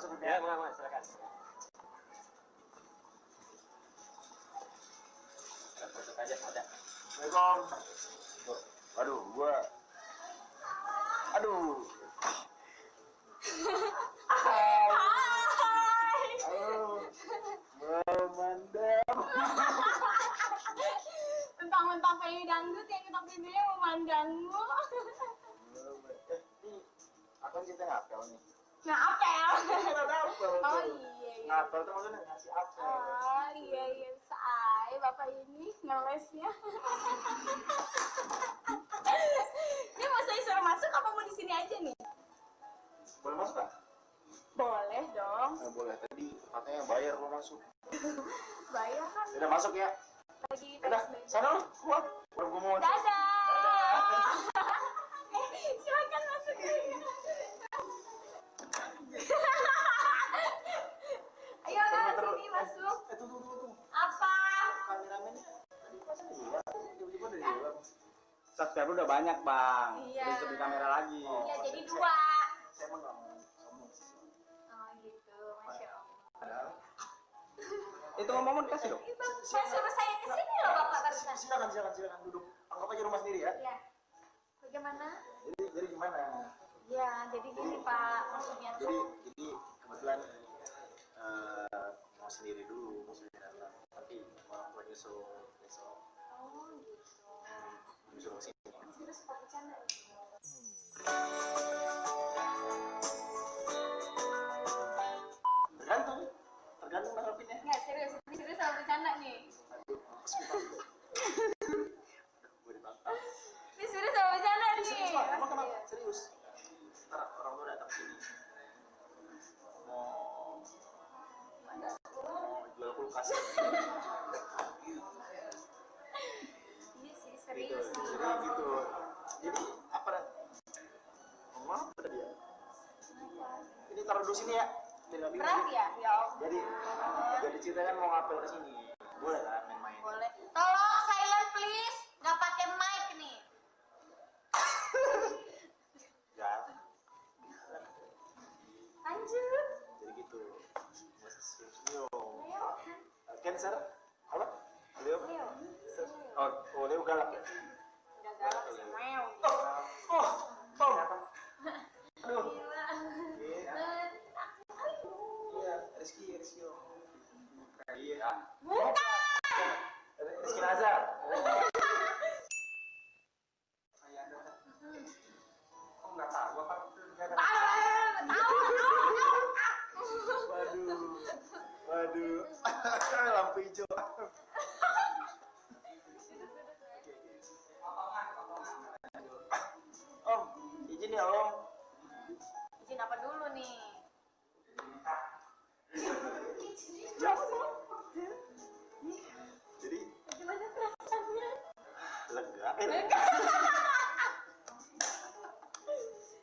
masuk Ya, ya. Mas, Mas, silakan. Masuk aja, ada. Assalamualaikum. Aduh, gua Aduh. Memandang. Mentang-mentang dangdut yang kita pilih memandangmu. Eh, ini akan kita ngapel nih. Nah, apel. Ngapel. Oh iya iya. Ngapel tuh maksudnya ngasih apel. Oh iya iya bisa bapak ini ngelesnya. ini mau saya suruh masuk apa mau di sini aja nih? Boleh masuk kan? Boleh dong. Eh, boleh. Tadi katanya bayar lo masuk. Bayar kan Udah masuk ya. lagi Udah, sana lu keluar. Baru gua mau. Dadah. Subscriber udah banyak, Bang. Iya. Jadi lebih kamera lagi. Iya jadi dua. Saya emang nggak mau sombong sih. Oh gitu, masya Allah. Itu ngomong dikasih dong. Itu saya suruh saya ke sini loh bapak barusan. Silakan, silakan, silakan duduk. Anggap aja rumah sendiri ya. Iya. Bagaimana? Jadi, jadi gimana? Ya, jadi gini Pak, maksudnya Jadi, tuh jadi kebetulan eh, mau sendiri dulu, mau sendiri datang. Tapi orang tua nyusul kulkas. Iya sih gitu, serius. jadi gitu. Jadi apa? Ngomong apa tadi ya? Ini taruh dulu sini ya. Berat ya? Ya. Jadi, jadi cerita kan mau ngapel ke sini. Boleh kan Cancer? Apa? Leo? Leo. Oh, oh Leo galak ya? Lampu hijau. Om, izin ya Om. Izin apa dulu nih? Jadi Gimana perasaannya? lega. Lega.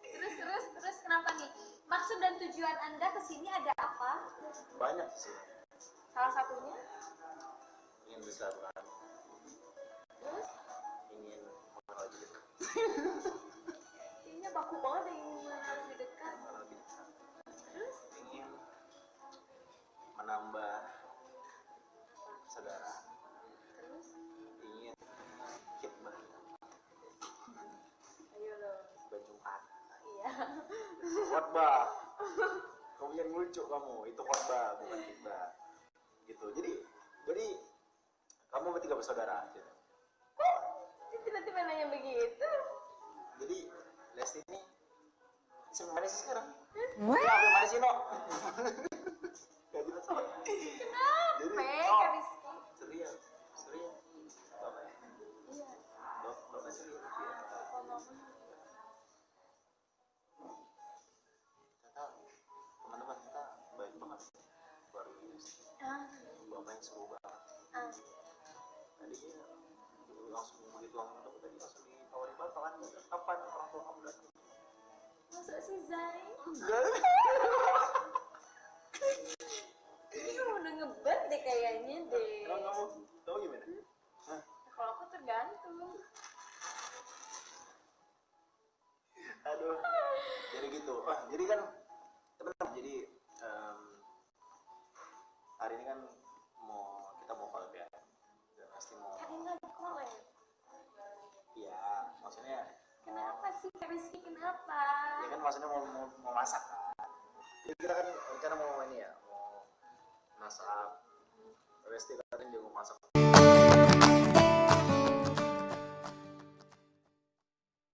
terus terus terus kenapa nih? Maksud dan tujuan Anda ke sini ada apa? Banyak sih. Salah satunya? Ingin bersilaturahmi, Terus ingin mengenal lebih dekat, kayaknya baku banget yang ingin lebih dekat. mengenal lebih dekat. Terus Ingin menambah saudara, terus ingin khidmah ayo lo. berjumpa. Iya. khotbah kamu yang lucu kamu itu khotbah bukan khidbah gitu. Jadi jadi kamu bertiga bersaudara gitu. Kok tiba-tiba nanya begitu? jadi Lesti ini sih sekarang? Apa mana sih no langsung langsung tadi langsung kapan orang tua kamu datang sih Zai? Ini udah ngebet deh kayaknya deh. Emang kamu gimana? Kalau aku tergantung. Aduh. jadi gitu ah jadi kan teman-teman jadi Kak Rizky kenapa? ya kan maksudnya mau mau, mau masak. Kan jadi kita kan rencana mau ini ya mau masak. Resti katanya dia mau masak